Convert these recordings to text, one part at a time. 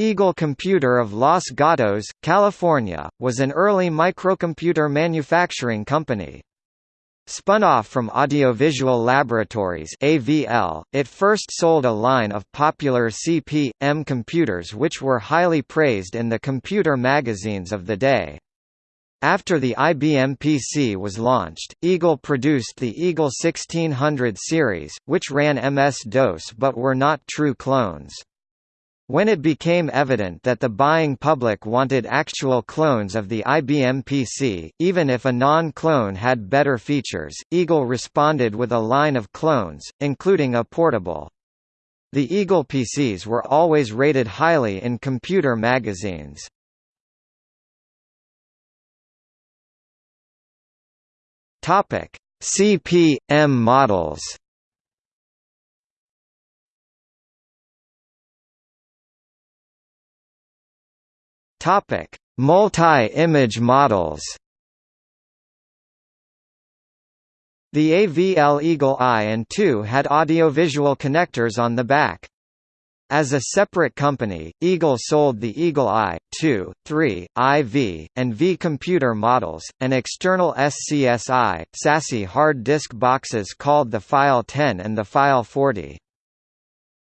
Eagle Computer of Los Gatos, California, was an early microcomputer manufacturing company. Spun off from Audiovisual Laboratories AVL, it first sold a line of popular CP/M computers which were highly praised in the computer magazines of the day. After the IBM PC was launched, Eagle produced the Eagle 1600 series, which ran MS-DOS but were not true clones. When it became evident that the buying public wanted actual clones of the IBM PC, even if a non-clone had better features, Eagle responded with a line of clones, including a portable. The Eagle PCs were always rated highly in computer magazines. CP/M models. Topic: Multi-image models. The AVL Eagle I and II had audiovisual connectors on the back. As a separate company, Eagle sold the Eagle I, II, III, IV, and V computer models, and external SCSI, SASI hard disk boxes called the File 10 and the File 40.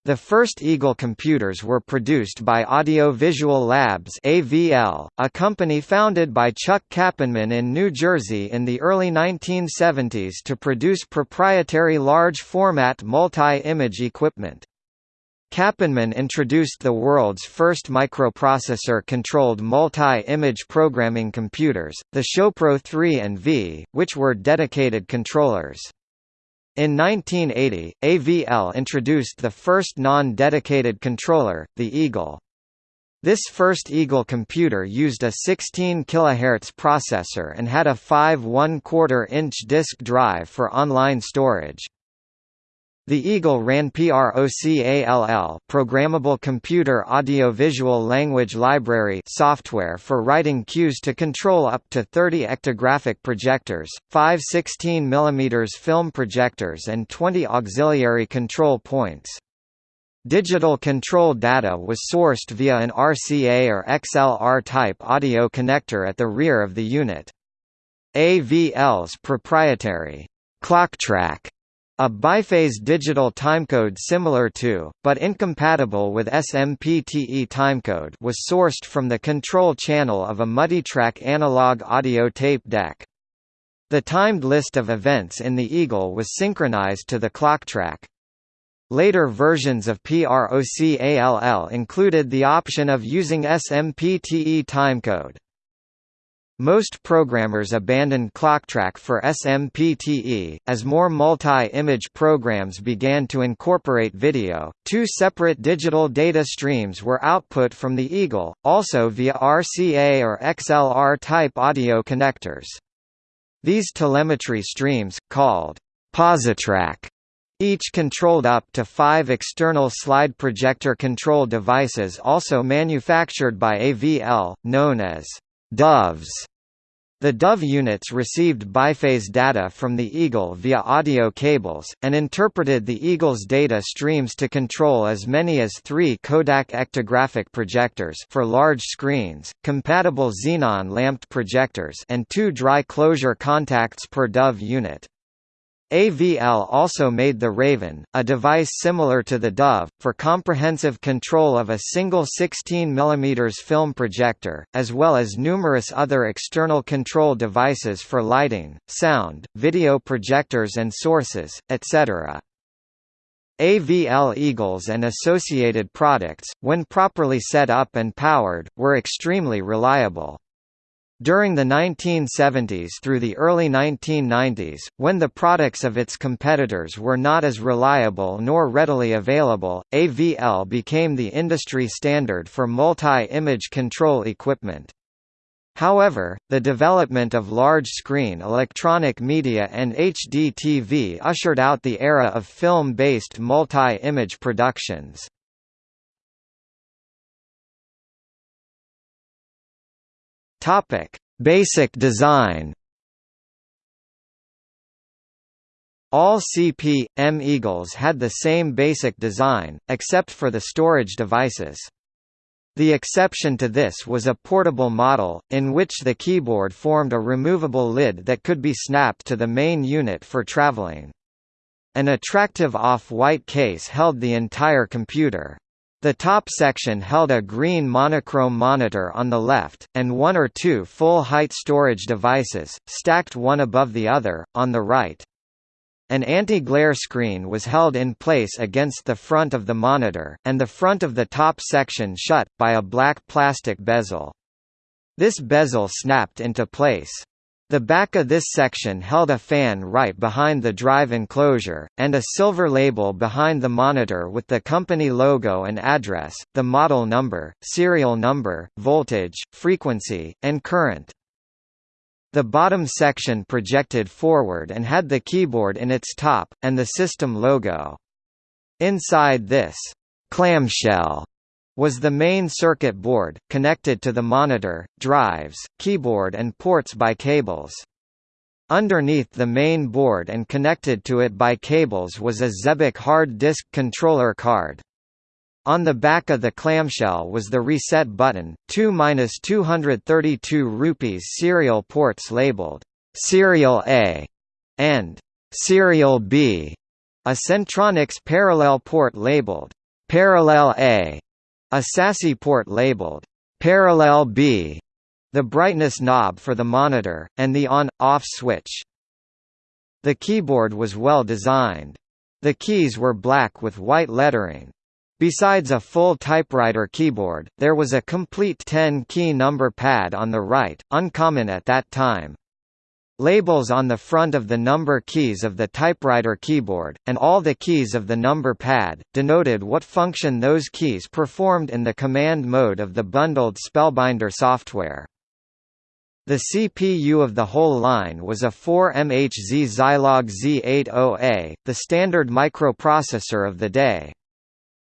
The first Eagle computers were produced by Audio Visual Labs AVL, a company founded by Chuck Kappenman in New Jersey in the early 1970s to produce proprietary large-format multi-image equipment. Kappenman introduced the world's first microprocessor-controlled multi-image programming computers, the Showpro 3 and V, which were dedicated controllers. In 1980, AVL introduced the first non-dedicated controller, the Eagle. This first Eagle computer used a 16 kHz processor and had a 5 1 4 inch disk drive for online storage. The Eagle ran PROCALL Programmable Computer Audio-Visual Language Library software for writing cues to control up to 30 Ektagraphic projectors, 5 16 mm film projectors and 20 auxiliary control points. Digital control data was sourced via an RCA or XLR-type audio connector at the rear of the unit. AVL's proprietary ClockTrack a biphase digital timecode similar to, but incompatible with SMPTE timecode was sourced from the control channel of a multitrack analog audio tape deck. The timed list of events in the Eagle was synchronized to the ClockTrack. Later versions of PROCALL included the option of using SMPTE timecode. Most programmers abandoned ClockTrack for SMPTE, as more multi-image programs began to incorporate video. Two separate digital data streams were output from the Eagle, also via RCA or XLR-type audio connectors. These telemetry streams, called Positrack, each controlled up to five external slide projector control devices also manufactured by AVL, known as Doves. The Dove units received biphase data from the Eagle via audio cables, and interpreted the Eagle's data streams to control as many as three Kodak Ektagraphic projectors for large screens, compatible xenon lamped projectors and two dry closure contacts per Dove unit. AVL also made the Raven, a device similar to the Dove, for comprehensive control of a single 16 mm film projector, as well as numerous other external control devices for lighting, sound, video projectors and sources, etc. AVL Eagles and associated products, when properly set up and powered, were extremely reliable. During the 1970s through the early 1990s, when the products of its competitors were not as reliable nor readily available, AVL became the industry standard for multi-image control equipment. However, the development of large-screen electronic media and HDTV ushered out the era of film-based multi-image productions. Topic: Basic design. All CP/M Eagles had the same basic design, except for the storage devices. The exception to this was a portable model, in which the keyboard formed a removable lid that could be snapped to the main unit for traveling. An attractive off-white case held the entire computer. The top section held a green monochrome monitor on the left, and one or two full-height storage devices, stacked one above the other, on the right. An anti-glare screen was held in place against the front of the monitor, and the front of the top section shut, by a black plastic bezel. This bezel snapped into place. The back of this section held a fan right behind the drive enclosure, and a silver label behind the monitor with the company logo and address, the model number, serial number, voltage, frequency, and current. The bottom section projected forward and had the keyboard in its top, and the system logo. Inside this clamshell was the main circuit board, connected to the monitor, drives, keyboard and ports by cables. Underneath the main board and connected to it by cables was a Xebec hard disk controller card. On the back of the clamshell was the reset button, 2-232 rupees serial ports labeled Serial A and Serial B, a Centronics parallel port labeled Parallel A, a SASI port labeled Parallel B, the brightness knob for the monitor, and the on-off switch. The keyboard was well designed. The keys were black with white lettering. Besides a full typewriter keyboard, there was a complete 10-key number pad on the right, uncommon at that time. Labels on the front of the number keys of the typewriter keyboard, and all the keys of the number pad, denoted what function those keys performed in the command mode of the bundled Spellbinder software. The CPU of the whole line was a 4MHZ Zilog Z80A, the standard microprocessor of the day.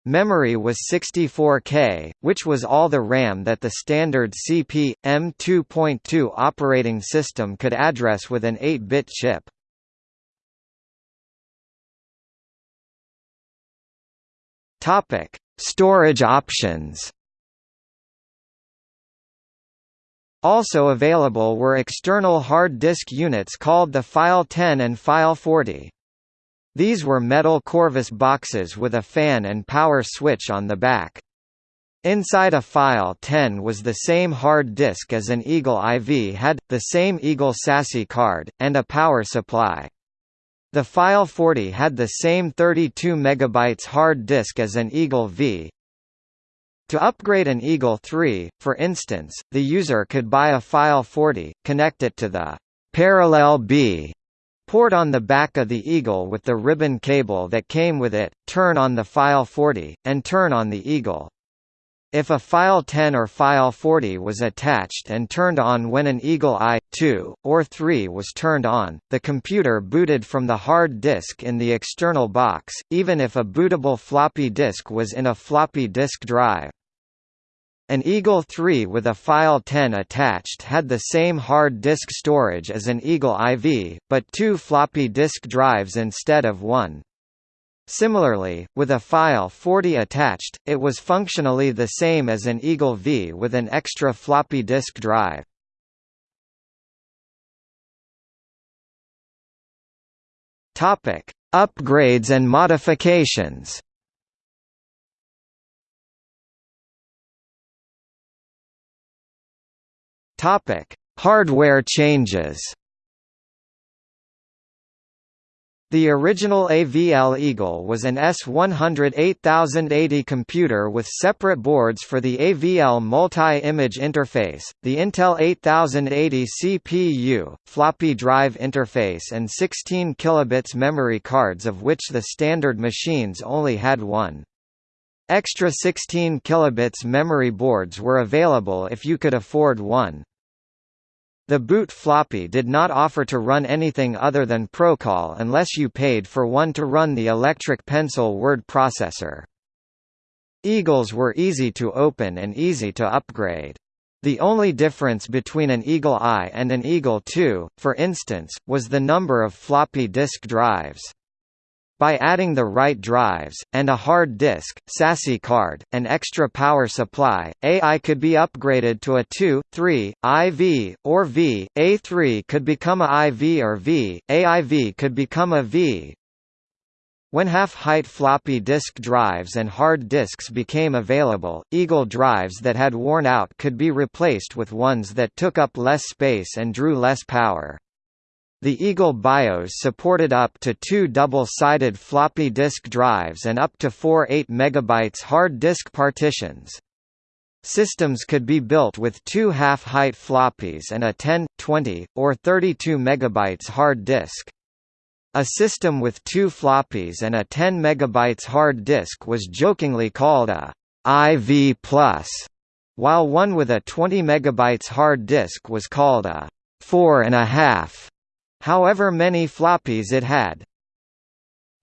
Memory was 64K, which was all the RAM that the standard CP, M2.2 operating system could address with an 8-bit chip. Storage options Also available were external hard disk units called the File 10 and File 40. These were metal Corvus boxes with a fan and power switch on the back. Inside a File 10 was the same hard disk as an Eagle IV had, the same Eagle SASI card, and a power supply. The File 40 had the same 32 MB hard disk as an Eagle V. To upgrade an Eagle 3, for instance, the user could buy a File 40, connect it to the Parallel B Port on the back of the Eagle with the ribbon cable that came with it, turn on the File 40, and turn on the Eagle. If a File 10 or File 40 was attached and turned on when an Eagle I, 2, or 3 was turned on, the computer booted from the hard disk in the external box, even if a bootable floppy disk was in a floppy disk drive. An Eagle 3 with a File 10 attached had the same hard disk storage as an Eagle IV, but two floppy disk drives instead of one. Similarly, with a File 40 attached, it was functionally the same as an Eagle V with an extra floppy disk drive. Upgrades and modifications Topic: Hardware changes. The original AVL Eagle was an S100 computer with separate boards for the AVL multi-image interface, the Intel 8080 CPU, floppy drive interface and 16 kilobits memory cards of which the standard machines only had one. Extra 16 kilobits memory boards were available if you could afford one. The boot floppy did not offer to run anything other than PROCALL unless you paid for one to run the Electric Pencil word processor. Eagles were easy to open and easy to upgrade. The only difference between an Eagle I and an Eagle II, for instance, was the number of floppy disk drives. By adding the right drives, and a hard disk, SASI card, and extra power supply, AI could be upgraded to a 2, 3, IV, or V, A3 could become a IV or V, AIV could become a V, when half-height floppy disk drives and hard disks became available, Eagle drives that had worn out could be replaced with ones that took up less space and drew less power. The Eagle BIOS supported up to two double-sided floppy disk drives and up to four 8 MB hard disk partitions. Systems could be built with two half-height floppies and a 10, 20, or 32 MB hard disk. A system with two floppies and a 10 MB hard disk was jokingly called a IV+, while one with a 20 MB hard disk was called a 4.5 however many floppies it had.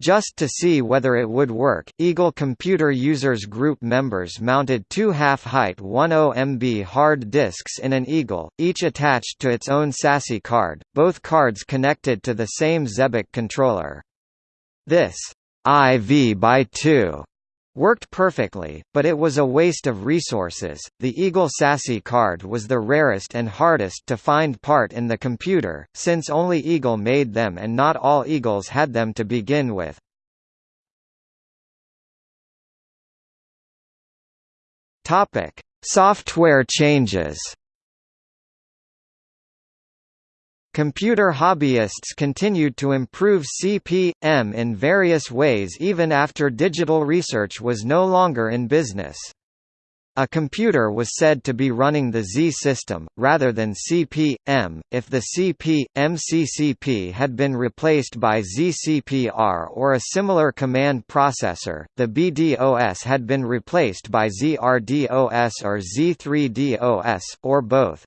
Just to see whether it would work, Eagle Computer Users Group members mounted two half-height 10 MB hard disks in an Eagle, each attached to its own SASI card, both cards connected to the same Xebec controller. This IV by 2 Worked perfectly, but it was a waste of resources. The Eagle SASI card was the rarest and hardest to find part in the computer, since only Eagle made them and not all Eagles had them to begin with. Topic: Software changes. Computer hobbyists continued to improve CP/M in various ways even after digital research was no longer in business. A computer was said to be running the Z system, rather than CP/M, if the CP/MCCP had been replaced by ZCPR or a similar command processor, the BDOS had been replaced by ZRDOS or Z3DOS, or both.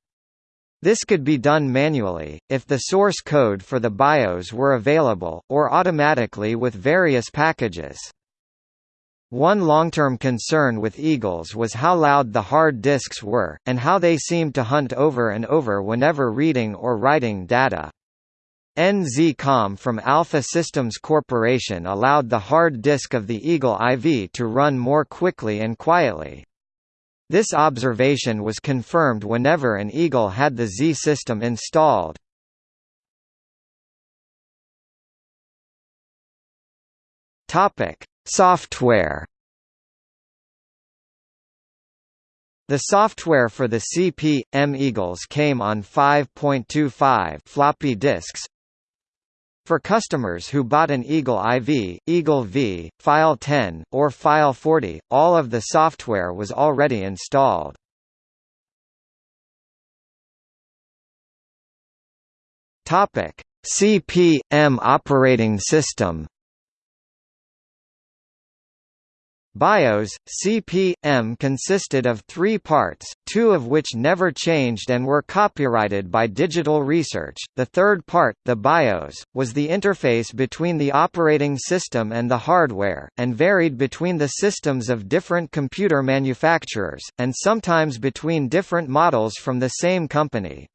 This could be done manually, if the source code for the BIOS were available, or automatically with various packages. One long-term concern with Eagles was how loud the hard disks were, and how they seemed to hunt over and over whenever reading or writing data. NZCom from Alpha Systems Corporation allowed the hard disk of the Eagle IV to run more quickly and quietly. This observation was confirmed whenever an Eagle had the Z system installed. Software. The software for the CP/M Eagles came on 5.25 floppy disks, for customers who bought an Eagle IV, Eagle V, File 10, or File 40, all of the software was already installed. Topic: CP/M operating system. BIOS, CP/M consisted of three parts, two of which never changed and were copyrighted by Digital Research. The third part, the BIOS, was the interface between the operating system and the hardware, and varied between the systems of different computer manufacturers, and sometimes between different models from the same company.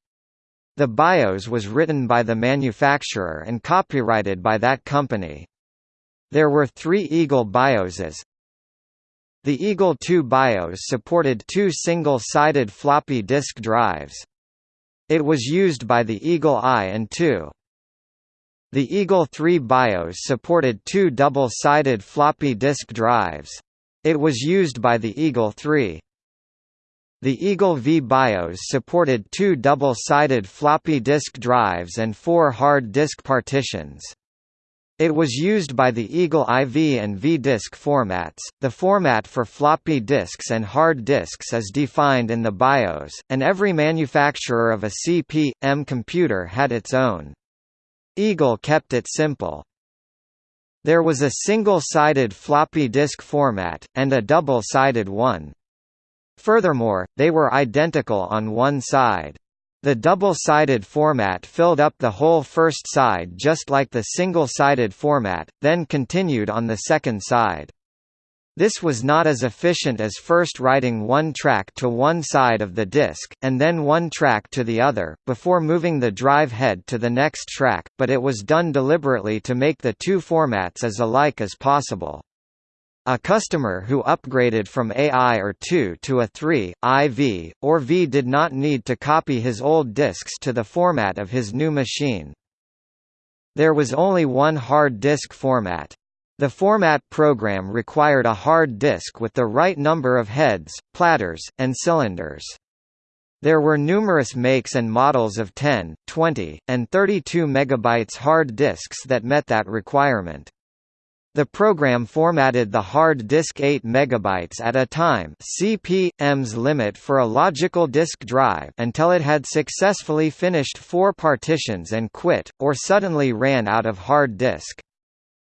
The BIOS was written by the manufacturer and copyrighted by that company. There were three Eagle BIOSes, the Eagle II BIOS supported two single-sided floppy disk drives. It was used by the Eagle I and II. The Eagle III BIOS supported two double-sided floppy disk drives. It was used by the Eagle III. The Eagle V BIOS supported two double-sided floppy disk drives and four hard disk partitions. It was used by the Eagle IV and V-disk formats. The format for floppy disks and hard disks is defined in the BIOS, and every manufacturer of a CP/M computer had its own. Eagle kept it simple. There was a single-sided floppy disk format, and a double-sided one. Furthermore, they were identical on one side. The double-sided format filled up the whole first side just like the single-sided format, then continued on the second side. This was not as efficient as first writing one track to one side of the disk, and then one track to the other, before moving the drive head to the next track, but it was done deliberately to make the two formats as alike as possible. A customer who upgraded from AI or 2 to a 3, IV, or V did not need to copy his old disks to the format of his new machine. There was only one hard disk format. The format program required a hard disk with the right number of heads, platters, and cylinders. There were numerous makes and models of 10, 20, and 32 MB hard disks that met that requirement. The program formatted the hard disk 8 MB at a time CP.M's limit for a logical disk drive until it had successfully finished four partitions and quit, or suddenly ran out of hard disk.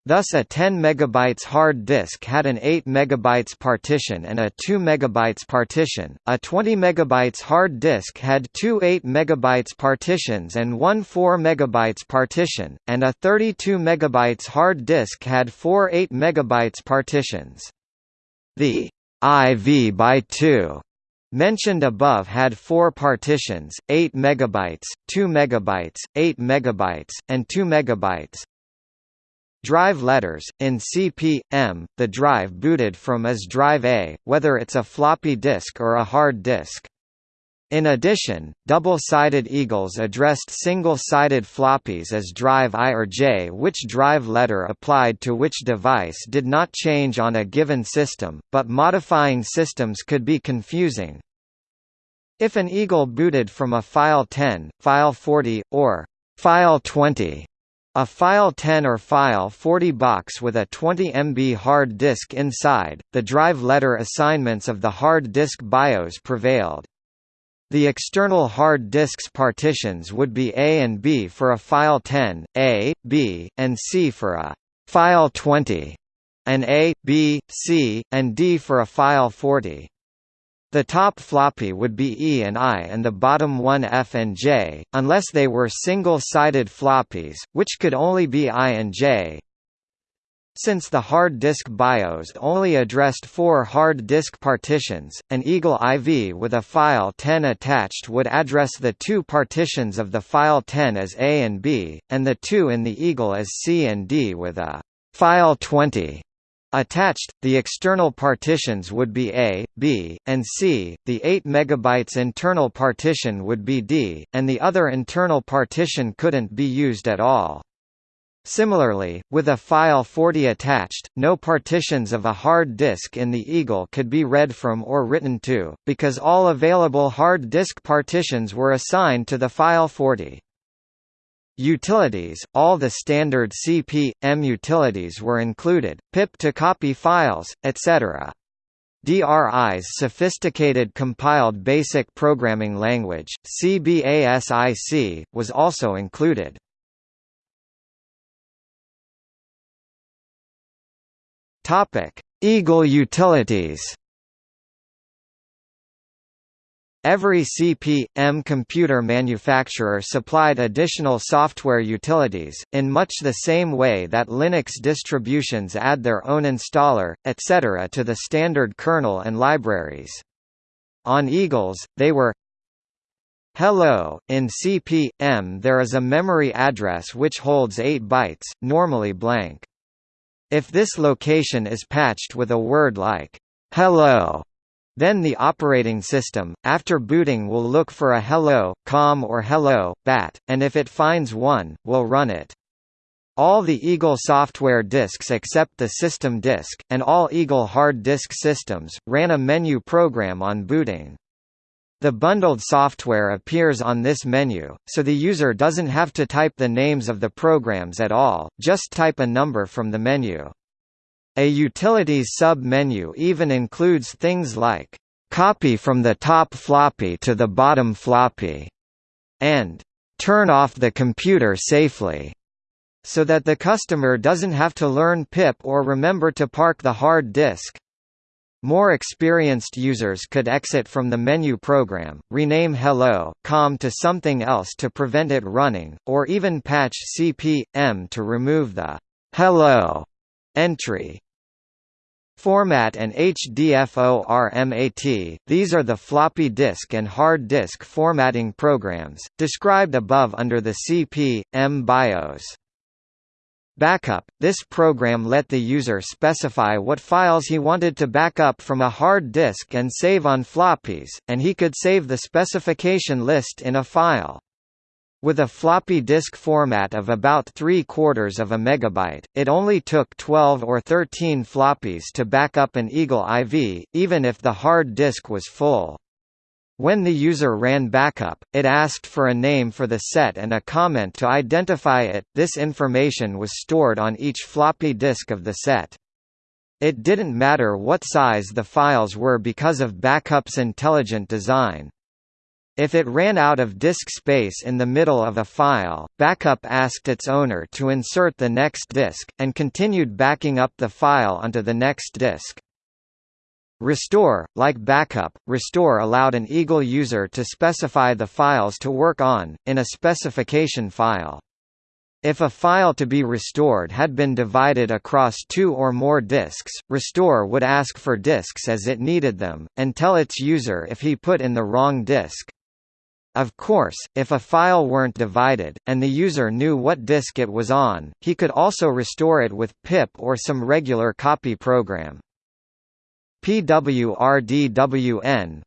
Thus a 10 MB hard disk had an 8 MB partition and a 2 MB partition, a 20 MB hard disk had two 8 MB partitions and one 4 MB partition, and a 32 MB hard disk had four 8 MB partitions. The IV by 2 mentioned above had four partitions, 8 MB, 2 MB, 8 MB, and 2 MB, Drive letters, in CP.M, the drive booted from is drive A, whether it's a floppy disk or a hard disk. In addition, double-sided eagles addressed single-sided floppies as drive I or J which drive letter applied to which device did not change on a given system, but modifying systems could be confusing. If an eagle booted from a file 10, file 40, or file 20, a File 10 or File 40 box with a 20 MB hard disk inside, the drive letter assignments of the hard disk BIOS prevailed. The external hard disk's partitions would be A and B for a File 10, A, B, and C for a File 20, and A, B, C, and D for a File 40. The top floppy would be E and I and the bottom one F and J, unless they were single-sided floppies, which could only be I and J. Since the hard disk BIOS only addressed four hard disk partitions, an Eagle IV with a file 10 attached would address the two partitions of the file 10 as A and B, and the two in the Eagle as C and D with a file 20. Attached, the external partitions would be A, B, and C, the 8 MB internal partition would be D, and the other internal partition couldn't be used at all. Similarly, with a file 40 attached, no partitions of a hard disk in the Eagle could be read from or written to, because all available hard disk partitions were assigned to the file 40. Utilities, all the standard CP.M utilities were included, pip to copy files, etc. DRI's Sophisticated Compiled Basic Programming Language, CBASIC, was also included. Eagle utilities Every CP.M computer manufacturer supplied additional software utilities, in much the same way that Linux distributions add their own installer, etc. to the standard kernel and libraries. On Eagles, they were Hello, in CP.M there is a memory address which holds 8 bytes, normally blank. If this location is patched with a word like, hello, then the operating system, after booting will look for a hello, com or hello, bat, and if it finds one, will run it. All the Eagle software disks except the system disk, and all Eagle hard disk systems, ran a menu program on booting. The bundled software appears on this menu, so the user doesn't have to type the names of the programs at all, just type a number from the menu. A utilities sub-menu even includes things like, "...copy from the top floppy to the bottom floppy", and "...turn off the computer safely", so that the customer doesn't have to learn pip or remember to park the hard disk. More experienced users could exit from the menu program, rename Hello, com to something else to prevent it running, or even patch CP.M to remove the Hello entry. Format and HDFORMAT, these are the floppy disk and hard disk formatting programs, described above under the CP, M BIOS. Backup – This program let the user specify what files he wanted to back up from a hard disk and save on floppies, and he could save the specification list in a file. With a floppy disk format of about 3 quarters of a megabyte, it only took 12 or 13 floppies to back up an Eagle IV, even if the hard disk was full. When the user ran backup, it asked for a name for the set and a comment to identify it. This information was stored on each floppy disk of the set. It didn't matter what size the files were because of backup's intelligent design. If it ran out of disk space in the middle of a file, backup asked its owner to insert the next disk, and continued backing up the file onto the next disk. Restore, like backup, restore allowed an Eagle user to specify the files to work on, in a specification file. If a file to be restored had been divided across two or more disks, Restore would ask for disks as it needed them, and tell its user if he put in the wrong disk. Of course, if a file weren't divided, and the user knew what disk it was on, he could also restore it with pip or some regular copy program. PWRDWN,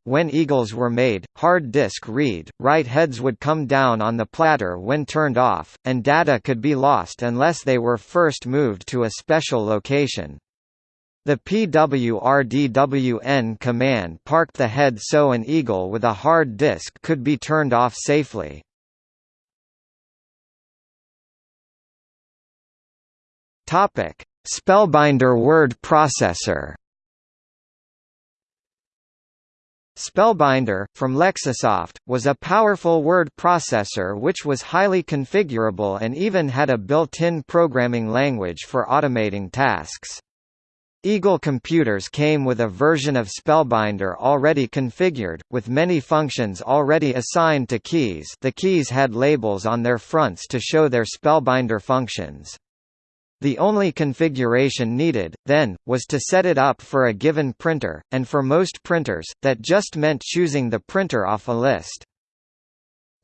when Eagles were made, hard disk read, write heads would come down on the platter when turned off, and data could be lost unless they were first moved to a special location. The PWRDWN command parked the head so an eagle with a hard disk could be turned off safely. Topic: Spellbinder word processor. Spellbinder, from Lexisoft, was a powerful word processor which was highly configurable and even had a built-in programming language for automating tasks. Eagle computers came with a version of Spellbinder already configured, with many functions already assigned to keys the keys had labels on their fronts to show their Spellbinder functions. The only configuration needed, then, was to set it up for a given printer, and for most printers, that just meant choosing the printer off a list.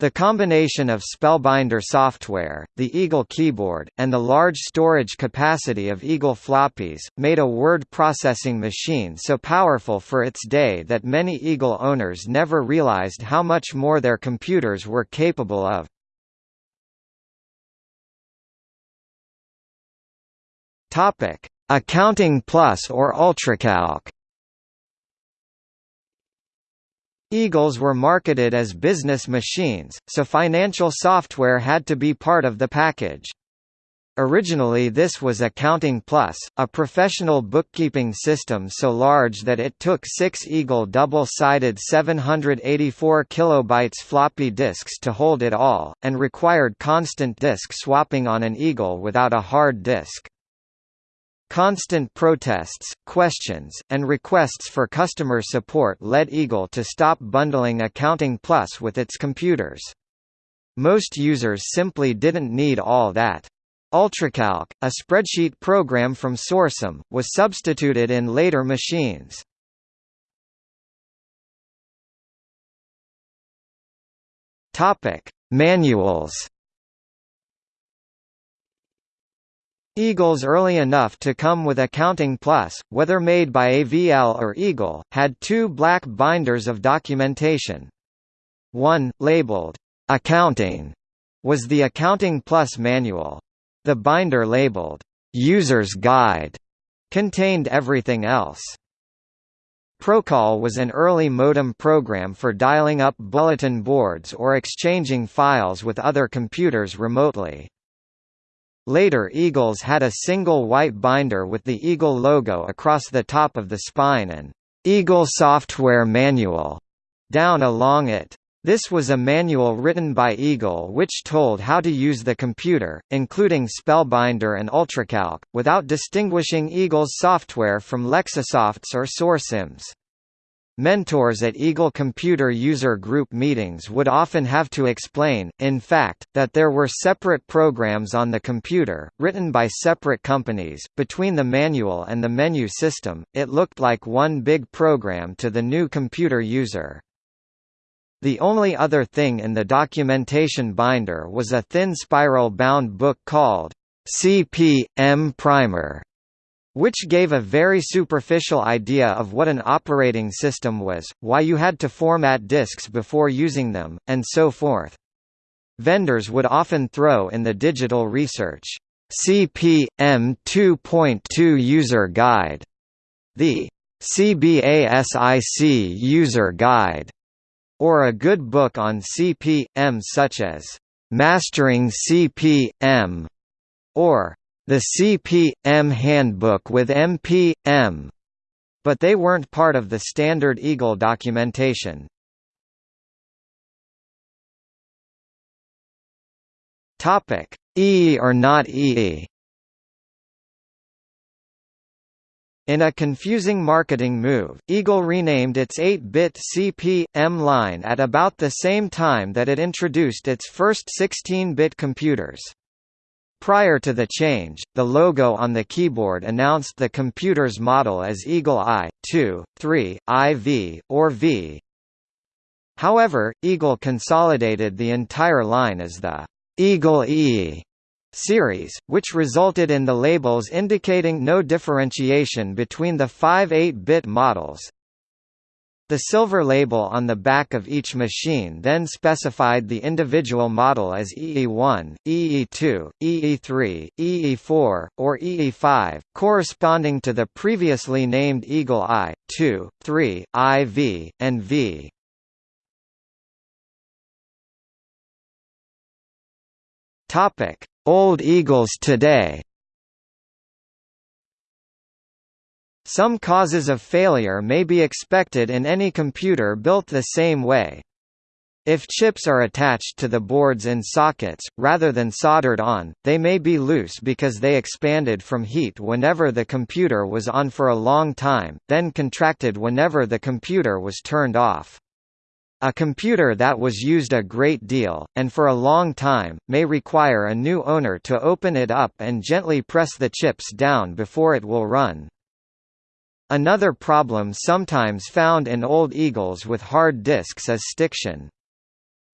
The combination of Spellbinder software, the Eagle keyboard, and the large storage capacity of Eagle floppies, made a word processing machine so powerful for its day that many Eagle owners never realized how much more their computers were capable of. Accounting Plus or UltraCalc Eagles were marketed as business machines, so financial software had to be part of the package. Originally this was Accounting Plus, a professional bookkeeping system so large that it took six Eagle double-sided 784 kilobytes floppy disks to hold it all, and required constant disk swapping on an Eagle without a hard disk. Constant protests, questions, and requests for customer support led Eagle to stop bundling Accounting Plus with its computers. Most users simply didn't need all that. UltraCalc, a spreadsheet program from Sorcim, was substituted in later machines. Manuals Eagles early enough to come with Accounting Plus, whether made by AVL or Eagle, had two black binders of documentation. One, labeled, "'Accounting' was the Accounting Plus manual. The binder labeled, "'User's Guide' contained everything else. Procall was an early modem program for dialing up bulletin boards or exchanging files with other computers remotely. Later Eagles had a single white binder with the Eagle logo across the top of the spine and Eagle Software Manual down along it. This was a manual written by Eagle which told how to use the computer, including Spellbinder and UltraCalc, without distinguishing Eagle's software from Lexisoft's or Sorcim's. Mentors at Eagle Computer User Group meetings would often have to explain, in fact, that there were separate programs on the computer, written by separate companies. Between the manual and the menu system, it looked like one big program to the new computer user. The only other thing in the documentation binder was a thin spiral-bound book called CP/M Primer, which gave a very superficial idea of what an operating system was, why you had to format disks before using them, and so forth. Vendors would often throw in the digital research CP/M 2.2 User Guide, the CBASIC User Guide, or a good book on CP/M such as Mastering CP/M or The CP/M Handbook with MP/M, but they weren't part of the standard Eagle documentation. Topic: EE or not EE In a confusing marketing move, Eagle renamed its 8-bit CP/M line at about the same time that it introduced its first 16-bit computers. Prior to the change, the logo on the keyboard announced the computer's model as Eagle I, II, III, IV, or V. However, Eagle consolidated the entire line as the Eagle E series, which resulted in the labels indicating no differentiation between the five 8-bit models. The silver label on the back of each machine then specified the individual model as EE1, EE2, EE3, EE4, or EE5, corresponding to the previously named Eagle I, II, III, IV, and V. Old Eagles today Some causes of failure may be expected in any computer built the same way. If chips are attached to the boards in sockets, rather than soldered on, they may be loose because they expanded from heat whenever the computer was on for a long time, then contracted whenever the computer was turned off. A computer that was used a great deal, and for a long time, may require a new owner to open it up and gently press the chips down before it will run. Another problem sometimes found in old Eagles with hard disks is stiction.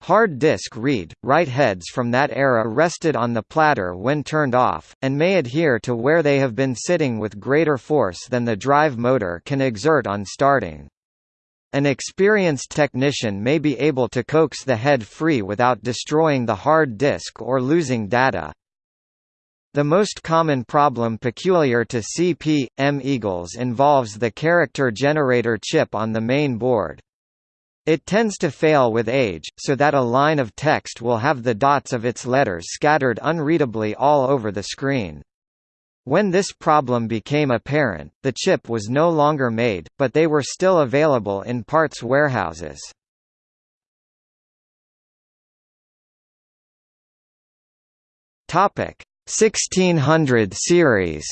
Hard disk read, write heads from that era rested on the platter when turned off, and may adhere to where they have been sitting with greater force than the drive motor can exert on starting. An experienced technician may be able to coax the head free without destroying the hard disk or losing data. The most common problem peculiar to CP/M Eagles involves the character generator chip on the main board. It tends to fail with age, so that a line of text will have the dots of its letters scattered unreadably all over the screen. When this problem became apparent, the chip was no longer made, but they were still available in parts warehouses. Topic 1600 series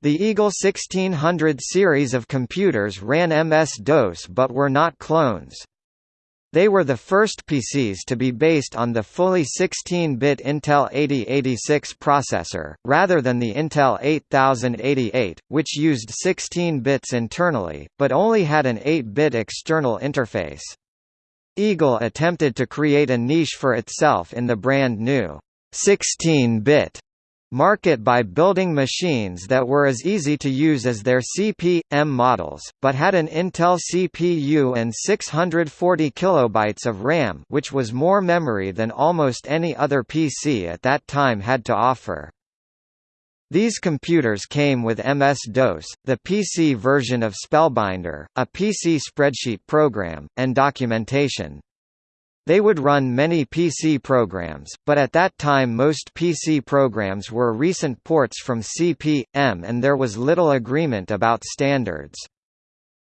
The Eagle 1600 series of computers ran MS-DOS but were not clones. They were the first PCs to be based on the fully 16-bit Intel 8086 processor, rather than the Intel 8088, which used 16 bits internally, but only had an 8-bit external interface. Eagle attempted to create a niche for itself in the brand new 16-bit market by building machines that were as easy to use as their CP/M models, but had an Intel CPU and 640 kilobytes of RAM which was more memory than almost any other PC at that time had to offer. These computers came with MS-DOS, the PC version of Spellbinder, a PC spreadsheet program, and documentation. They would run many PC programs, but at that time most PC programs were recent ports from CP/M and there was little agreement about standards.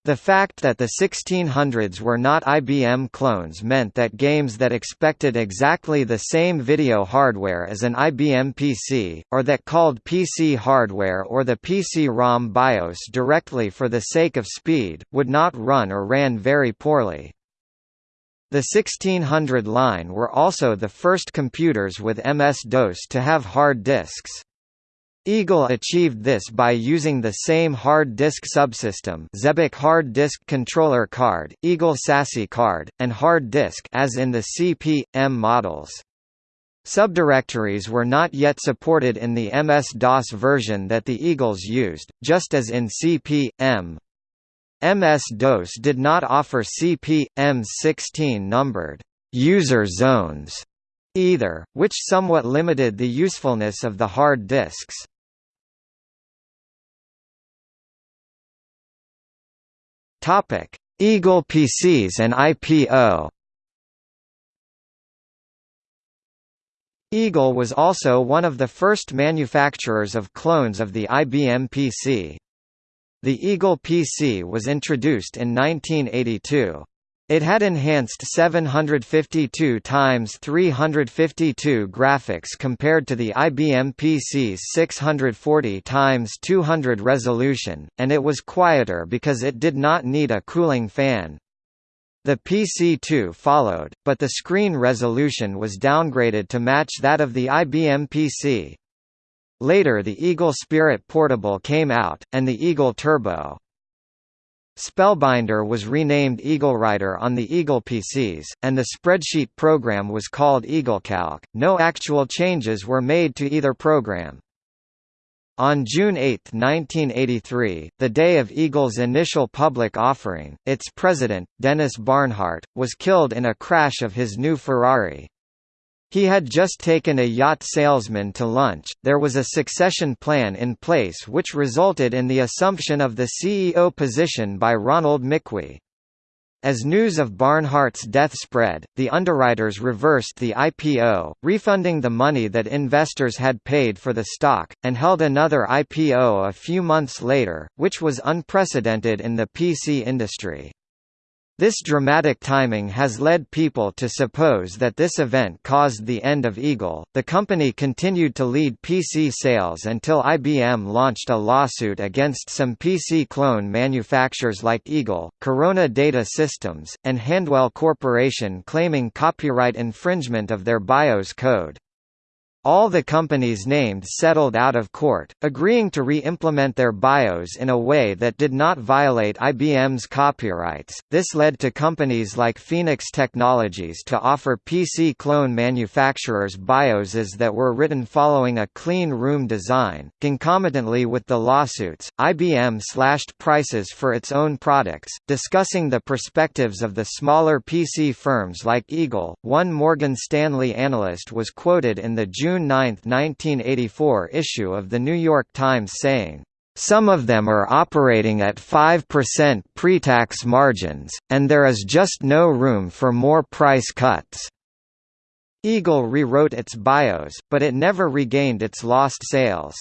The fact that the 1600s were not IBM clones meant that games that expected exactly the same video hardware as an IBM PC, or that called PC hardware or the PC-ROM BIOS directly for the sake of speed, would not run or ran very poorly. The 1600 line were also the first computers with MS-DOS to have hard disks. Eagle achieved this by using the same hard disk subsystem Xebec hard disk controller card, Eagle SASI card, and hard disk as in the CP/M models. Subdirectories were not yet supported in the MS-DOS version that the Eagles used, just as in CP/M. MS-DOS did not offer CP/M 16-numbered user zones either, which somewhat limited the usefulness of the hard disks. Eagle PCs and IPO. Eagle was also one of the first manufacturers of clones of the IBM PC. The Eagle PC was introduced in 1982. It had enhanced 752 x 352 graphics compared to the IBM PC's 640 x 200 resolution, and it was quieter because it did not need a cooling fan. The PC2 followed, but the screen resolution was downgraded to match that of the IBM PC. Later the Eagle Spirit Portable came out, and the Eagle Turbo. Spellbinder was renamed EagleWriter on the Eagle PCs, and the spreadsheet program was called EagleCalc. No actual changes were made to either program. On June 8, 1983, the day of Eagle's initial public offering, its president, Dennis Barnhart, was killed in a crash of his new Ferrari. He had just taken a yacht salesman to lunch. There was a succession plan in place which resulted in the assumption of the CEO position by Ronald McQueen. As news of Barnhart's death spread, the underwriters reversed the IPO, refunding the money that investors had paid for the stock, and held another IPO a few months later, which was unprecedented in the PC industry. This dramatic timing has led people to suppose that this event caused the end of Eagle. The company continued to lead PC sales until IBM launched a lawsuit against some PC clone manufacturers like Eagle, Corona Data Systems, and Handwell Corporation claiming copyright infringement of their BIOS code. All the companies named settled out of court, agreeing to re-implement their BIOS in a way that did not violate IBM's copyrights. This led to companies like Phoenix Technologies to offer PC clone manufacturers BIOSes that were written following a clean room design. Concomitantly with the lawsuits, IBM slashed prices for its own products, discussing the perspectives of the smaller PC firms like Eagle. One Morgan Stanley analyst was quoted in the June June 9, 1984 issue of The New York Times saying, "...some of them are operating at 5% pre-tax margins, and there is just no room for more price cuts." Eagle rewrote its BIOS, but it never regained its lost sales.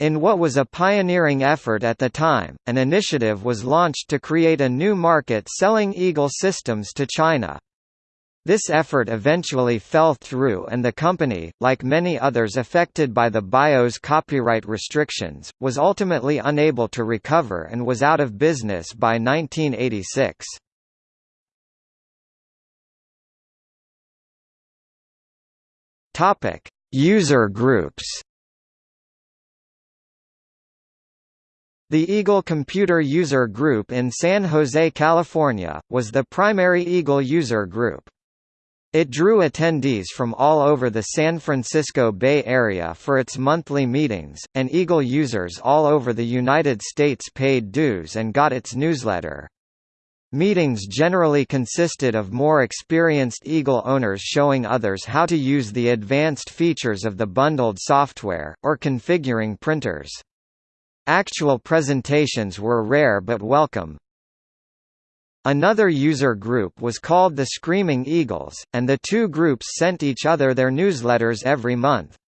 In what was a pioneering effort at the time, an initiative was launched to create a new market selling Eagle systems to China. This effort eventually fell through and the company, like many others affected by the BIOS copyright restrictions, was ultimately unable to recover and was out of business by 1986. Topic: User groups. The Eagle Computer User Group in San Jose, California, was the primary Eagle user group. It drew attendees from all over the San Francisco Bay Area for its monthly meetings, and Eagle users all over the United States paid dues and got its newsletter. Meetings generally consisted of more experienced Eagle owners showing others how to use the advanced features of the bundled software, or configuring printers. Actual presentations were rare but welcome, Another user group was called the Screaming Eagles, and the two groups sent each other their newsletters every month.